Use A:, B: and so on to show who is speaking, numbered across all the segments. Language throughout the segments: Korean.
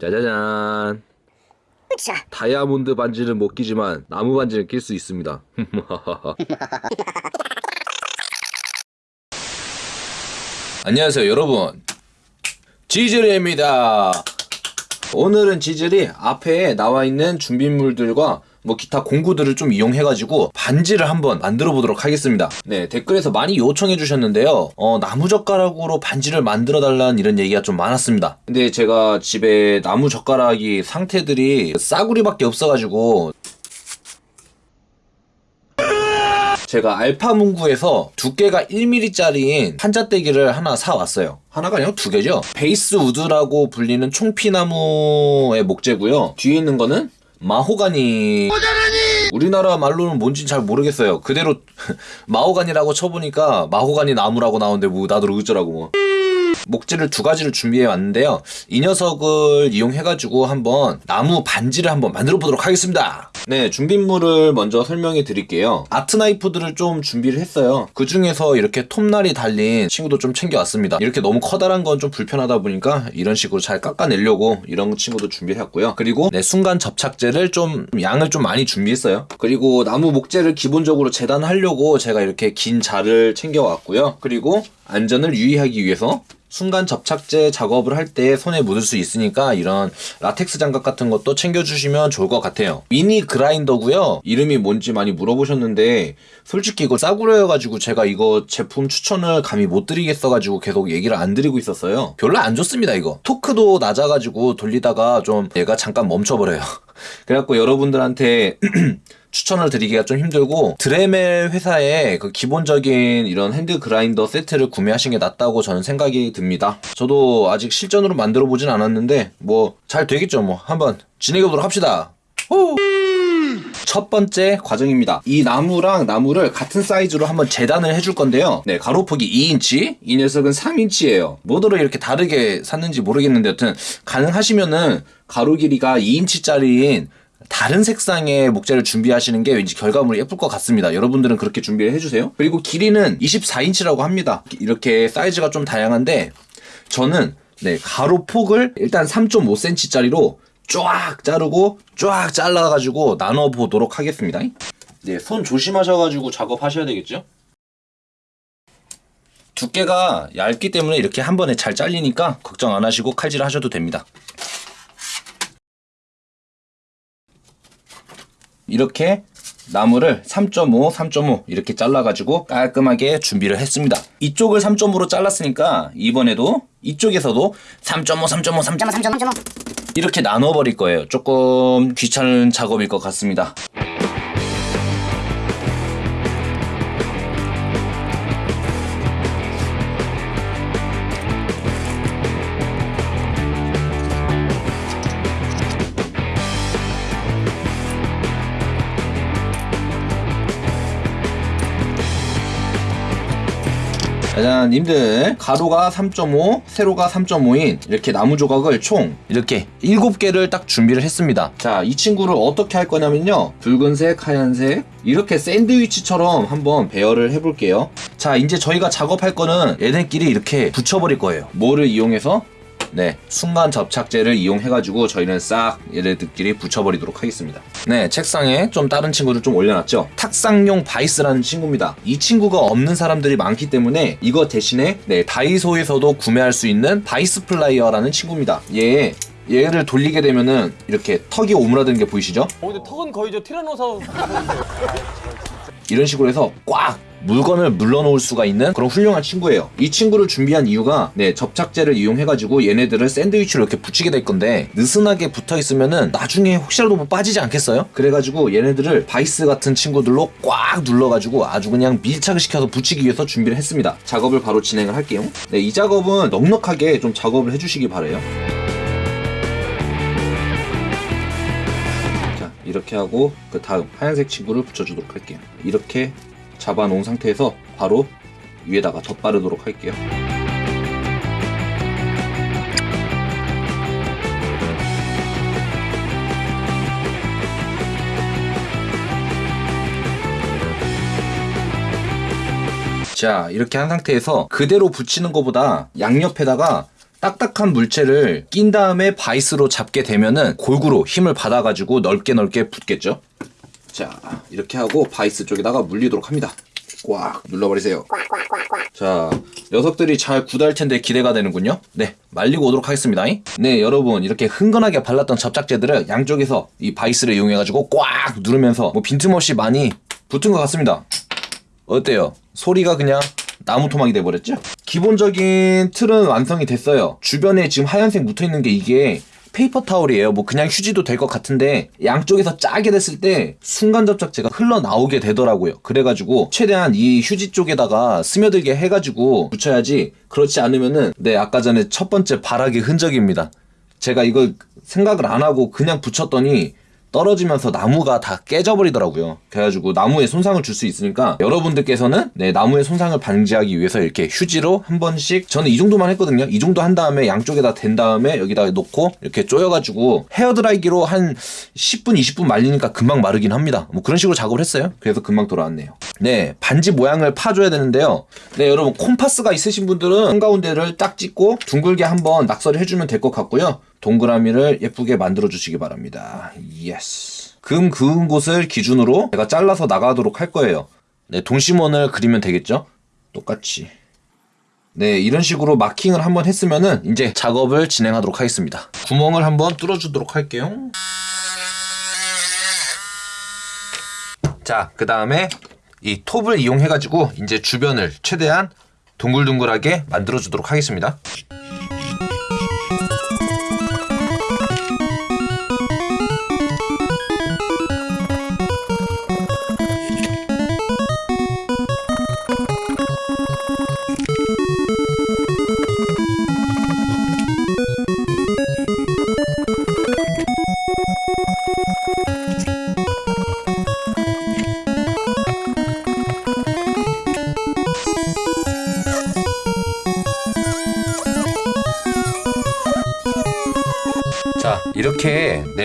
A: 짜자잔. 다이아몬드 반지는 못 끼지만 나무 반지는 낄 수 있습니다. 안녕하세요 여러분 지즐입니다 오늘은 지즐이 앞에 나와 있는 준비물들과 뭐 기타 공구들을 좀 이용해가지고 반지를 한번 만들어 보도록 하겠습니다. 네 댓글에서 많이 요청해 주셨는데요. 어, 나무젓가락으로 반지를 만들어 달라는 이런 얘기가 좀 많았습니다. 근데 제가 집에 나무젓가락이 상태들이 싸구리밖에 없어가지고 제가 알파문구에서 두께가 1mm짜리인 한자떼기를 하나 사왔어요. 하나가 아니고 두 개죠. 베이스 우드라고 불리는 총피나무의 목재고요. 뒤에 있는 거는 마호가니. 우리나라 말로는 뭔진 잘 모르겠어요. 그대로 마호가니라고 쳐보니까 마호가니 나무라고 나오는데 뭐 나도 어쩌라고 뭐. 목재를 두 가지를 준비해 왔는데요. 이 녀석을 이용해 가지고 한번 나무 반지를 한번 만들어 보도록 하겠습니다. 네, 준비물을 먼저 설명해 드릴게요. 아트 나이프들을 좀 준비를 했어요. 그 중에서 이렇게 톱날이 달린 친구도 좀 챙겨왔습니다. 이렇게 너무 커다란 건 좀 불편하다 보니까 이런 식으로 잘 깎아내려고 이런 친구도 준비했고요. 그리고 네, 순간 접착제를 좀 양을 좀 많이 준비했어요. 그리고 나무 목재를 기본적으로 재단하려고 제가 이렇게 긴 자를 챙겨왔고요. 그리고 안전을 유의하기 위해서 순간 접착제 작업을 할 때 손에 묻을 수 있으니까 이런 라텍스 장갑 같은 것도 챙겨주시면 좋을 것 같아요. 미니 그라인더고요. 이름이 뭔지 많이 물어보셨는데 솔직히 이거 싸구려여가지고 제가 이거 제품 추천을 감히 못 드리겠어가지고 계속 얘기를 안 드리고 있었어요. 별로 안 좋습니다 이거. 토크도 낮아가지고 돌리다가 좀 얘가 잠깐 멈춰버려요. 그래갖고 여러분들한테 추천을 드리기가 좀 힘들고 드레멜 회사의 그 기본적인 이런 핸드 그라인더 세트를 구매하시는 게 낫다고 저는 생각이 듭니다. 저도 아직 실전으로 만들어 보진 않았는데 뭐 잘 되겠죠 뭐 한번 진행해 보도록 합시다. 후! 첫 번째 과정입니다. 이 나무랑 나무를 같은 사이즈로 한번 재단을 해줄 건데요. 네, 가로폭이 2인치, 이 녀석은 3인치예요. 뭐더러 이렇게 다르게 샀는지 모르겠는데 여튼 가능하시면은 가로 길이가 2인치짜리인 다른 색상의 목재를 준비하시는 게 왠지 결과물이 예쁠 것 같습니다. 여러분들은 그렇게 준비를 해주세요. 그리고 길이는 24인치라고 합니다. 이렇게 사이즈가 좀 다양한데 저는 네, 가로 폭을 일단 3.5cm짜리로 쫙 자르고 쫙 잘라가지고 나눠보도록 하겠습니다. 네, 손 조심하셔가지고 작업하셔야 되겠죠? 두께가 얇기 때문에 이렇게 한 번에 잘 잘리니까 걱정 안 하시고 칼질 하셔도 됩니다. 이렇게 나무를 3.5, 3.5 이렇게 잘라가지고 깔끔하게 준비를 했습니다. 이쪽을 3.5로 잘랐으니까 이번에도 이쪽에서도 3.5, 3.5, 3.5
B: 3.5, 3.5.
A: 이렇게 나눠버릴 거예요. 조금 귀찮은 작업일 것 같습니다. 짜잔 님들 가로가 3.5 세로가 3.5인 이렇게 나무 조각을 총 이렇게 7개를 딱 준비를 했습니다. 자 이 친구를 어떻게 할 거냐면요. 붉은색 하얀색 이렇게 샌드위치처럼 한번 배열을 해볼게요. 자 이제 저희가 작업할 거는 얘네끼리 이렇게 붙여버릴 거예요. 뭐를 이용해서 네, 순간 접착제를 이용해가지고 저희는 싹 얘네들끼리 붙여버리도록 하겠습니다. 네, 책상에 좀 다른 친구를 좀 올려놨죠. 탁상용 바이스라는 친구입니다. 이 친구가 없는 사람들이 많기 때문에 이거 대신에 네, 다이소에서도 구매할 수 있는 바이스 플라이어라는 친구입니다. 얘 얘를 돌리게 되면은 이렇게 턱이 오므라드는 게 보이시죠?
C: 어 근데 턱은 거의 저 티라노사우
A: 이런 식으로 해서 꽉 물건을 물려놓을 수가 있는 그런 훌륭한 친구예요. 이 친구를 준비한 이유가 네 접착제를 이용해가지고 얘네들을 샌드위치로 이렇게 붙이게 될 건데 느슨하게 붙어 있으면은 나중에 혹시라도 뭐 빠지지 않겠어요? 그래가지고 얘네들을 바이스 같은 친구들로 꽉 눌러가지고 아주 그냥 밀착을 시켜서 붙이기 위해서 준비를 했습니다. 작업을 바로 진행을 할게요. 네, 이 작업은 넉넉하게 좀 작업을 해주시기 바래요. 자 이렇게 하고 그 다음 하얀색 친구를 붙여주도록 할게요. 이렇게 잡아 놓은 상태에서 바로 위에다가 덧바르도록 할게요. 자 이렇게 한 상태에서 그대로 붙이는 것보다 양옆에다가 딱딱한 물체를 낀 다음에 바이스로 잡게 되면은 골고루 힘을 받아가지고 넓게 넓게 붙겠죠. 자, 이렇게 하고 바이스 쪽에다가 물리도록 합니다. 꽉 눌러버리세요. 자, 녀석들이 잘 굳을 텐데 기대가 되는군요. 네, 말리고 오도록 하겠습니다. 네, 여러분 이렇게 흥건하게 발랐던 접착제들을 양쪽에서 이 바이스를 이용해 가지고 꽉 누르면서 뭐 빈틈없이 많이 붙은 것 같습니다. 어때요? 소리가 그냥 나무 토막이 돼버렸죠? 기본적인 틀은 완성이 됐어요. 주변에 지금 하얀색 묻어 있는 게 이게 paper towel이에요. 뭐 그냥 휴지도 될 것 같은데 양쪽에서 짜게 됐을 때 순간 접착제가 흘러나오게 되더라고요. 그래가지고 최대한 이 휴지 쪽에다가 스며들게 해가지고 붙여야지 그렇지 않으면은 네 아까 전에 첫 번째 발악의 흔적입니다. 제가 이걸 생각을 안 하고 그냥 붙였더니 떨어지면서 나무가 다 깨져버리더라고요. 그래가지고 나무에 손상을 줄 수 있으니까 여러분들께서는 네, 나무에 손상을 방지하기 위해서 이렇게 휴지로 한 번씩 저는 이 정도만 했거든요. 이 정도 한 다음에 양쪽에다 댄 다음에 여기다 놓고 이렇게 쪼여가지고 헤어드라이기로 한 10분, 20분 말리니까 금방 마르긴 합니다. 뭐 그런 식으로 작업을 했어요. 그래서 금방 돌아왔네요. 네, 반지 모양을 파줘야 되는데요. 네, 여러분 콤파스가 있으신 분들은 한가운데를 딱 찍고 둥글게 한번 낙서를 해주면 될 것 같고요. 동그라미를 예쁘게 만들어 주시기 바랍니다. Yes. 금 그은 곳을 기준으로 제가 잘라서 나가도록 할 거예요. 네, 동심원을 그리면 되겠죠? 똑같이. 네, 이런 식으로 마킹을 한번 했으면은 이제 작업을 진행하도록 하겠습니다. 구멍을 한번 뚫어주도록 할게요. 자, 그 다음에 이 톱을 이용해가지고 이제 주변을 최대한 동글동글하게 만들어주도록 하겠습니다.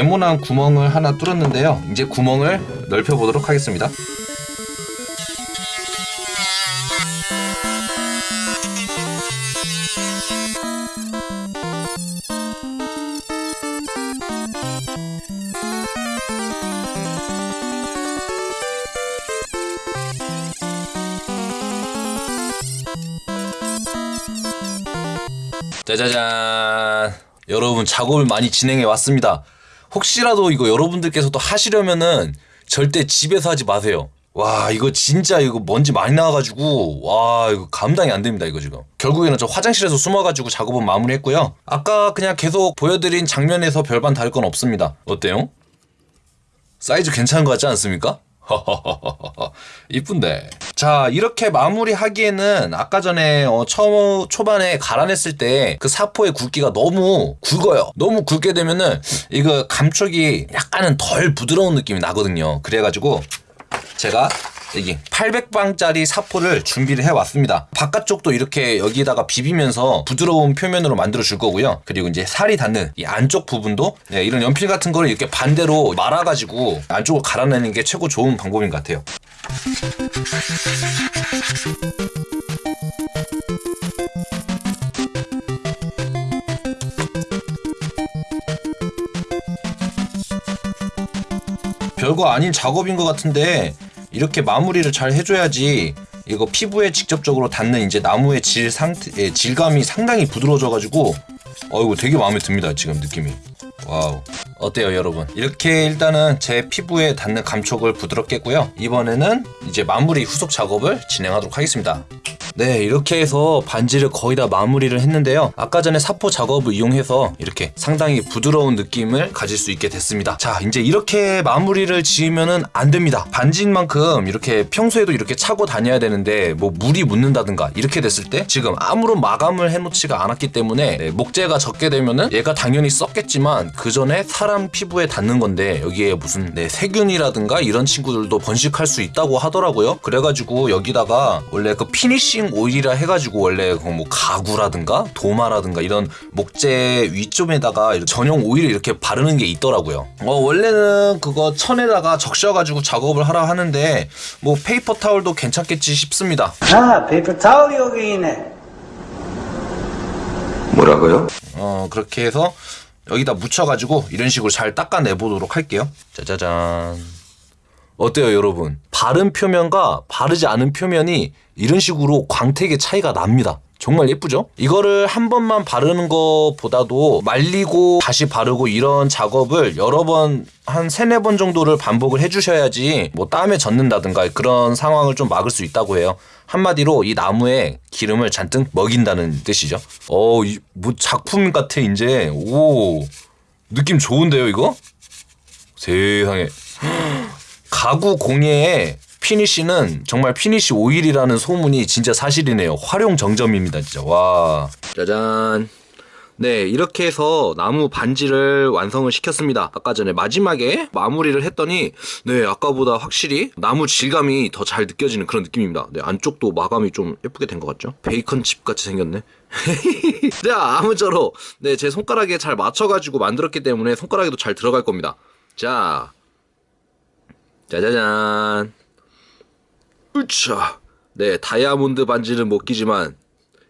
A: 네모난 구멍을 하나 뚫었는데요. 이제 구멍을 넓혀 보도록 하겠습니다. 짜자잔. 여러분 작업을 많이 진행해 왔습니다. 혹시라도 이거 여러분들께서도 하시려면은 절대 집에서 하지 마세요. 와 이거 진짜 이거 먼지 많이 나와가지고 와 이거 감당이 안 됩니다 이거 지금 결국에는 저 화장실에서 숨어가지고 작업은 마무리했고요 아까 그냥 계속 보여드린 장면에서 별반 다를 건 없습니다 어때요? 사이즈 괜찮은 것 같지 않습니까? 이쁜데. 자, 이렇게 마무리하기에는 아까 전에 어, 처, 초반에 갈아냈을 때 그 사포의 굵기가 너무 굵어요. 너무 굵게 되면은 이거 감촉이 약간은 덜 부드러운 느낌이 나거든요. 그래가지고 제가 여기 800방짜리 사포를 준비를 해왔습니다. 바깥쪽도 이렇게 여기다가 비비면서 부드러운 표면으로 만들어 줄 거고요. 그리고 이제 살이 닿는 이 안쪽 부분도 네, 이런 연필 같은 거를 이렇게 반대로 말아가지고 안쪽을 갈아내는 게 최고 좋은 방법인 것 같아요. 별거 아닌 작업인 것 같은데 이렇게 마무리를 잘 해줘야지 이거 피부에 직접적으로 닿는 이제 나무의 질 상태 예, 질감이 상당히 부드러워져가지고 어이구 되게 마음에 듭니다 지금 느낌이. Wow. 어때요 여러분? 이렇게 일단은 제 피부에 닿는 감촉을 부드럽게 했고요. 이번에는 이제 마무리 후속 작업을 진행하도록 하겠습니다 네 이렇게 해서 반지를 거의 다 마무리를 했는데요. 아까 전에 사포 작업을 이용해서 이렇게 상당히 부드러운 느낌을 가질 수 있게 됐습니다. 자 이제 이렇게 마무리를 지으면은 안 됩니다. 반지인 만큼 이렇게 평소에도 이렇게 차고 다녀야 되는데 뭐 물이 묻는다든가 이렇게 됐을 때 지금 아무런 마감을 해놓지가 않았기 때문에 네, 목재가 젖게 되면은 얘가 당연히 썩겠지만 그 전에 사람 피부에 닿는 건데 여기에 무슨 네, 세균이라든가 이런 친구들도 번식할 수 있다고 하더라고요. 그래가지고 여기다가 원래 그 finishing oil이라 해가지고 원래 그 뭐 가구라든가 도마라든가 이런 목재 위쪽에다가 이렇게 전용 오일을 이렇게 바르는 게 있더라고요. 어 원래는 그거 천에다가 적셔가지고 작업을 하라 하는데 뭐 paper towel도 괜찮겠지 싶습니다.
D: 아, paper towel이 여기 있네. 뭐라고요?
A: 어 그렇게 해서 여기다 묻혀가지고 이런 식으로 잘 닦아내 보도록 할게요. 짜자잔. 어때요, 여러분? 바른 표면과 바르지 않은 표면이 이런 식으로 광택의 차이가 납니다. 정말 예쁘죠? 이거를 한 번만 바르는 것보다도 말리고 다시 바르고 이런 작업을 여러 번, 한 세네 번 정도를 반복을 해주셔야지 뭐 땀에 젖는다든가 그런 상황을 좀 막을 수 있다고 해요. 한마디로 이 나무에 기름을 잔뜩 먹인다는 뜻이죠. 어, 이, 뭐 작품 같아, 이제. 오, 느낌 좋은데요, 이거? 세상에. 가구 공예의 finish는 정말 finish oil이라는 소문이 진짜 사실이네요. 화룡점정입니다, 진짜. 와. 짜잔. 네, 이렇게 해서 나무 반지를 완성을 시켰습니다. 아까 전에 마지막에 마무리를 했더니, 네, 아까보다 확실히 나무 질감이 더 잘 느껴지는 그런 느낌입니다. 네, 안쪽도 마감이 좀 예쁘게 된 것 같죠? 베이컨 칩 같이 생겼네. 자, 아무쪼록, 네, 제 손가락에 잘 맞춰가지고 만들었기 때문에 손가락에도 잘 들어갈 겁니다. 자, 짜자잔. 으차. 네, 다이아몬드 반지는 못 끼지만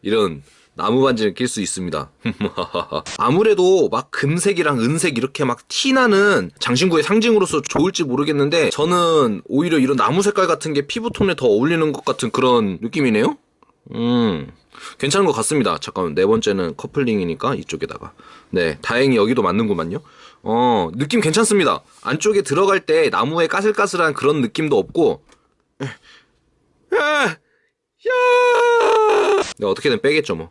A: 이런 나무 반지는 낄 수 있습니다. 아무래도 막 금색이랑 은색 이렇게 막 티나는 장신구의 상징으로서 좋을지 모르겠는데 저는 오히려 이런 나무 색깔 같은 게 피부톤에 더 어울리는 것 같은 그런 느낌이네요. 음. 괜찮은 것 같습니다. 잠깐만, 네 번째는 커플링이니까 이쪽에다가. 네, 다행히 여기도 맞는구만요. 어, 느낌 괜찮습니다. 안쪽에 들어갈 때 나무의 까슬까슬한 그런 느낌도 없고, 야! 야! 네, 어떻게든 빼겠죠, 뭐.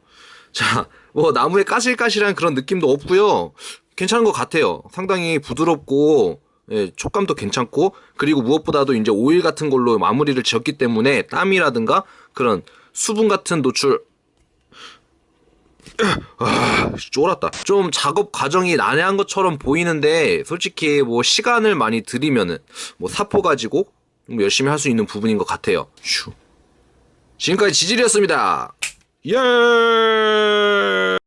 A: 자, 뭐, 나무의 까실까실한 그런 느낌도 없고요 괜찮은 것 같아요. 상당히 부드럽고, 예, 촉감도 괜찮고, 그리고 무엇보다도 이제 오일 같은 걸로 마무리를 지었기 때문에 땀이라든가 그런 수분 같은 노출, 아, 쫄았다. 좀 작업 과정이 난해한 것처럼 보이는데, 솔직히 뭐 시간을 많이 들이면은, 뭐 사포 가지고 뭐 열심히 할 수 있는 부분인 것 같아요. 슈. 지금까지 지질이었습니다. 예!